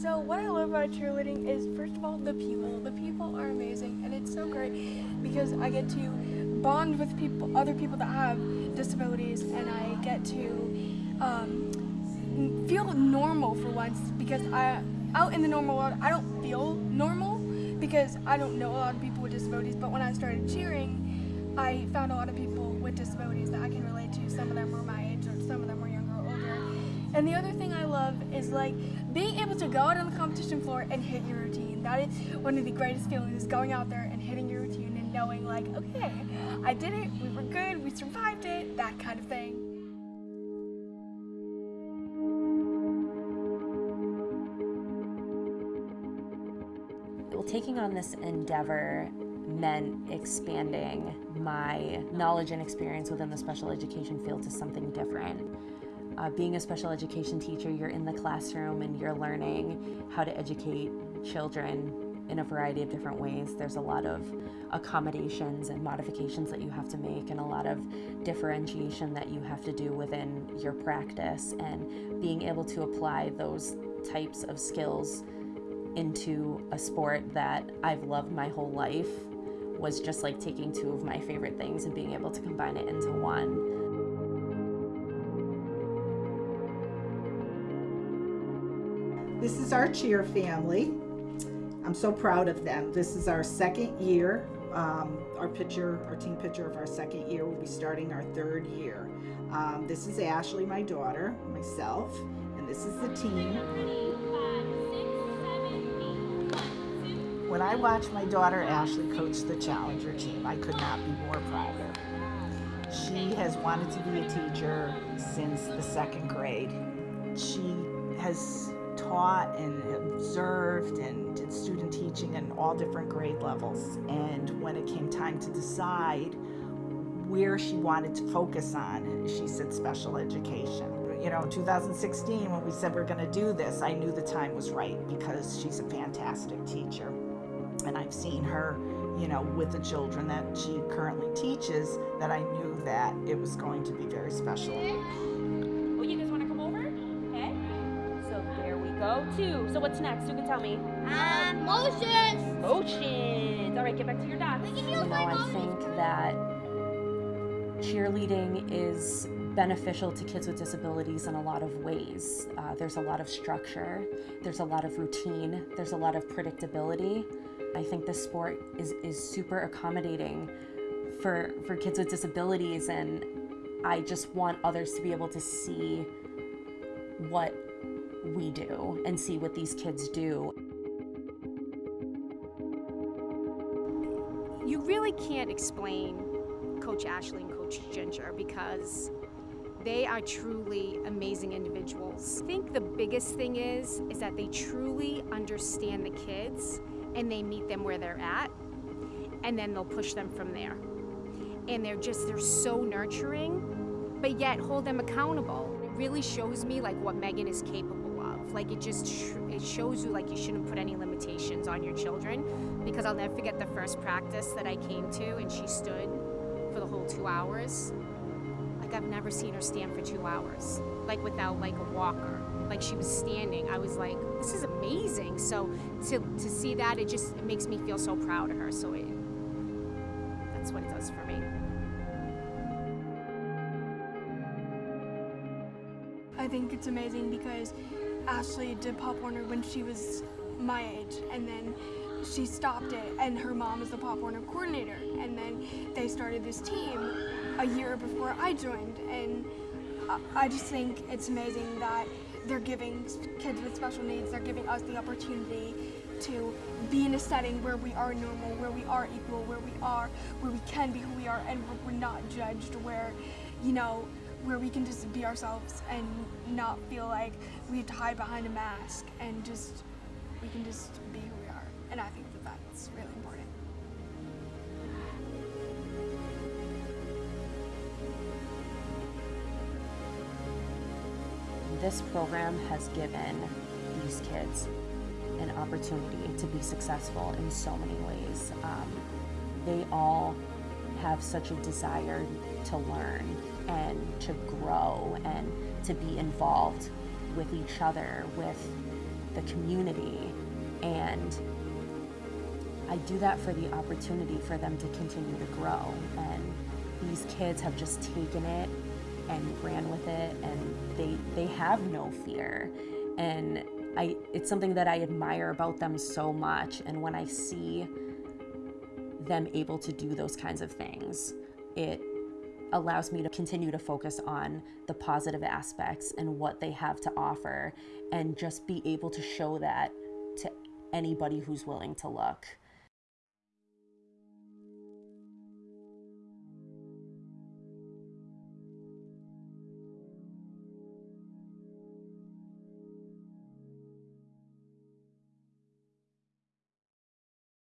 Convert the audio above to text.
So what I love about cheerleading is first of all the people. The people are amazing and it's so great because I get to bond with people, other people that have disabilities, and I get to um, feel normal for once because I out in the normal world I don't feel normal because I don't know a lot of people with disabilities. But when I started cheering, I found a lot of people with disabilities that I can relate to. Some of them were my age, or some of them were. And the other thing I love is like being able to go out on the competition floor and hit your routine. That is one of the greatest feelings is going out there and hitting your routine and knowing like, okay, I did it, we were good, we survived it, that kind of thing. Well, taking on this endeavor meant expanding my knowledge and experience within the special education field to something different. Uh, being a special education teacher, you're in the classroom and you're learning how to educate children in a variety of different ways. There's a lot of accommodations and modifications that you have to make and a lot of differentiation that you have to do within your practice and being able to apply those types of skills into a sport that I've loved my whole life was just like taking two of my favorite things and being able to combine it into one. This is our cheer family. I'm so proud of them. This is our second year. Um, our picture, our team picture of our second year, will be starting our third year. Um, this is Ashley, my daughter, myself, and this is the team. When I watch my daughter Ashley coach the Challenger team, I could not be more prouder. She has wanted to be a teacher since the second grade. She has taught and observed and did student teaching in all different grade levels. And when it came time to decide where she wanted to focus on, she said special education. You know, 2016, when we said we're going to do this, I knew the time was right because she's a fantastic teacher. And I've seen her, you know, with the children that she currently teaches, that I knew that it was going to be very special. There. Two. So what's next? Who can tell me? Um, motions. Motions. All right, get back to your dots. We You know, I think that cheerleading is beneficial to kids with disabilities in a lot of ways. Uh, there's a lot of structure, there's a lot of routine, there's a lot of predictability. I think this sport is, is super accommodating for, for kids with disabilities, and I just want others to be able to see what we do and see what these kids do. you really can't explain Coach Ashley and Coach Ginger because they are truly amazing individuals. I think the biggest thing is is that they truly understand the kids and they meet them where they're at and then they'll push them from there. And they're just they're so nurturing but yet hold them accountable. It really shows me like what Megan is capable Like it just it shows you like you shouldn't put any limitations on your children because I'll never forget the first practice that I came to and she stood for the whole 2 hours. Like I've never seen her stand for 2 hours like without like a walker. Like she was standing. I was like this is amazing. So to to see that it just it makes me feel so proud of her. So it that's what it does for me. I think it's amazing because Ashley did Pop Warner when she was my age, and then she stopped it, and her mom is the Pop Warner coordinator, and then they started this team a year before I joined, and I- just think it's amazing that they're giving kids with special needs, they're giving us the opportunity to be in a setting where we are normal, where we are equal, where we are, where we can be who we are, and where we're not judged, where, you know, where we can just be ourselves and not feel like we have to hide behind a mask and just we can just be who we are. And I think that that's really important. This program has given these kids an opportunity to be successful in so many ways. Um, they all have such a desire to learn and to grow and to be involved with each other, with the community and I do that for the opportunity for them to continue to grow. And these kids have just taken it and ran with it and they they have no fear. And I it's something that I admire about them so much and when I see them able to do those kinds of things, it allows me to continue to focus on the positive aspects and what they have to offer and just be able to show that to anybody who's willing to look.